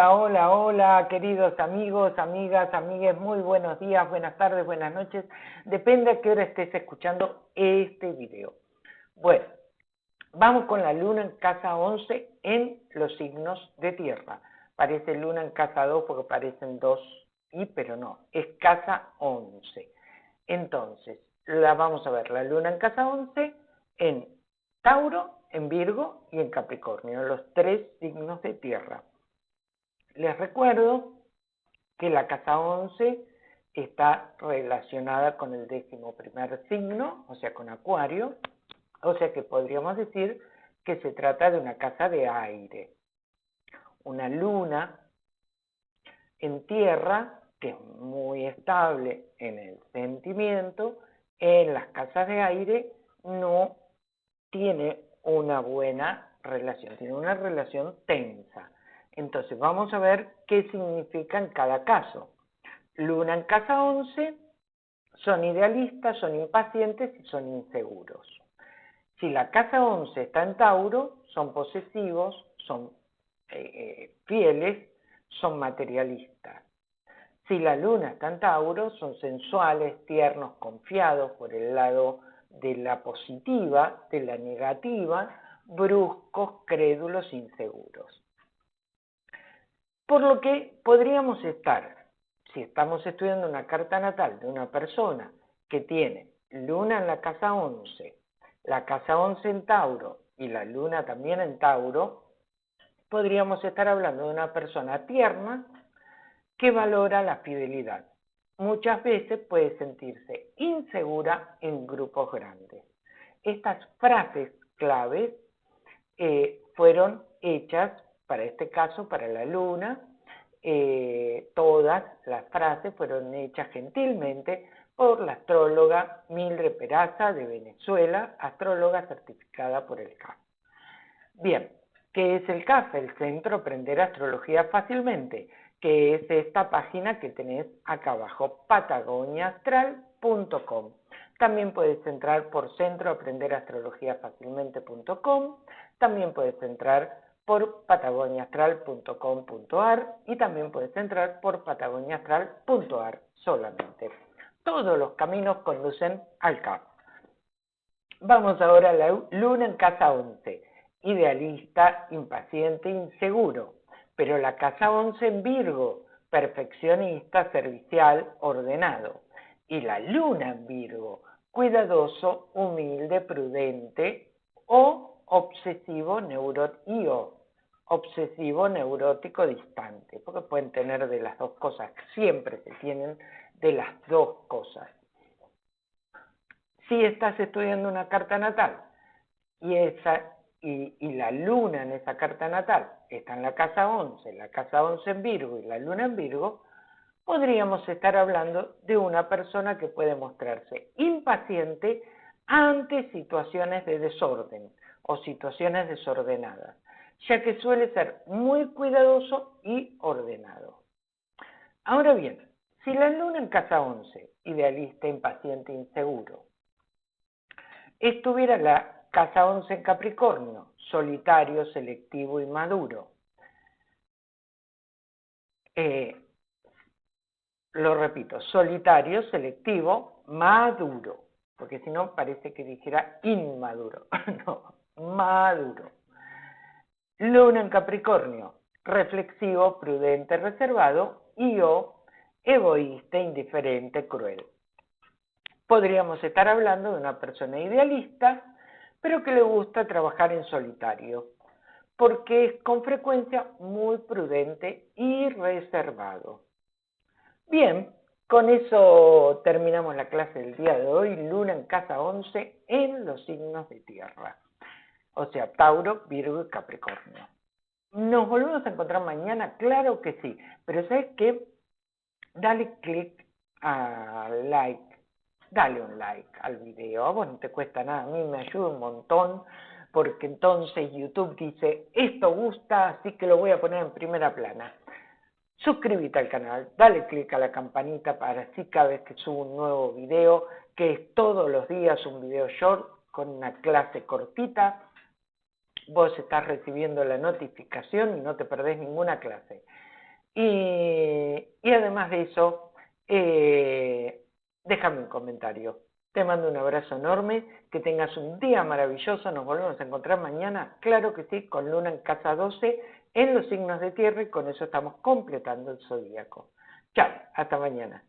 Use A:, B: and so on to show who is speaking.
A: Hola, hola, hola, queridos amigos, amigas, amigues, muy buenos días, buenas tardes, buenas noches. Depende a qué hora estés escuchando este video. Bueno, vamos con la luna en casa 11 en los signos de tierra. Parece luna en casa 2 porque parecen dos y, pero no, es casa 11. Entonces, la vamos a ver, la luna en casa 11 en Tauro, en Virgo y en Capricornio, los tres signos de tierra. Les recuerdo que la casa 11 está relacionada con el décimo primer signo, o sea, con Acuario, o sea que podríamos decir que se trata de una casa de aire. Una luna en tierra, que es muy estable en el sentimiento, en las casas de aire no tiene una buena relación, tiene una relación tensa. Entonces vamos a ver qué significa en cada caso. Luna en casa 11 son idealistas, son impacientes y son inseguros. Si la casa 11 está en Tauro, son posesivos, son eh, eh, fieles, son materialistas. Si la luna está en Tauro, son sensuales, tiernos, confiados por el lado de la positiva, de la negativa, bruscos, crédulos, inseguros. Por lo que podríamos estar, si estamos estudiando una carta natal de una persona que tiene luna en la casa 11, la casa 11 en Tauro y la luna también en Tauro, podríamos estar hablando de una persona tierna que valora la fidelidad. Muchas veces puede sentirse insegura en grupos grandes. Estas frases claves eh, fueron hechas para este caso, para la luna, eh, todas las frases fueron hechas gentilmente por la astróloga Mildred Peraza de Venezuela, astróloga certificada por el CAF. Bien, ¿qué es el CAF? El Centro Aprender Astrología Fácilmente, que es esta página que tenés acá abajo, patagoniaastral.com. También puedes entrar por centroaprenderastrologiafacilmente.com, también puedes entrar por patagoniaastral.com.ar y también puedes entrar por patagoniaastral.ar solamente. Todos los caminos conducen al CAP. Vamos ahora a la luna en casa 11, idealista, impaciente, inseguro, pero la casa 11 en Virgo, perfeccionista, servicial, ordenado, y la luna en Virgo, cuidadoso, humilde, prudente o obsesivo neurótico obsesivo neurótico distante, porque pueden tener de las dos cosas, siempre se tienen de las dos cosas. Si estás estudiando una carta natal y, esa, y, y, la luna en esa carta natal está en la casa 11, la casa 11 en Virgo y la luna en Virgo, podríamos estar hablando de una persona que puede mostrarse impaciente ante situaciones de desorden o situaciones desordenadas ya que suele ser muy cuidadoso y ordenado. Ahora bien, si la luna en casa 11, idealista, impaciente, inseguro, estuviera la casa 11 en Capricornio, solitario, selectivo y maduro, eh, lo repito, solitario, selectivo, maduro, porque si no parece que dijera inmaduro, maduro. Luna en Capricornio, reflexivo, prudente, reservado y o egoísta, indiferente, cruel. Podríamos estar hablando de una persona idealista, pero que le gusta trabajar en solitario, porque es con frecuencia muy prudente y reservado. Bien, con eso terminamos la clase del día de hoy, Luna en casa 11 en los signos de tierra o sea, Tauro, Virgo y Capricornio. ¿Nos volvemos a encontrar mañana? Claro que sí, pero ¿sabes qué? Dale click a like, dale un like al video, vos no te cuesta nada, a mí me ayuda un montón, porque entonces YouTube dice, esto gusta, así que lo voy a poner en primera plana. Suscríbete al canal, dale click a la campanita para así cada vez que subo un nuevo video, que es todos los días un video short con una clase cortita, vos estás recibiendo la notificación y no te perdés ninguna clase. Y, y además de eso, eh, déjame un comentario. Te mando un abrazo enorme, que tengas un día maravilloso, nos volvemos a encontrar mañana, claro que sí, con Luna en casa 12, en los signos de tierra y con eso estamos completando el zodíaco. Chao, hasta mañana.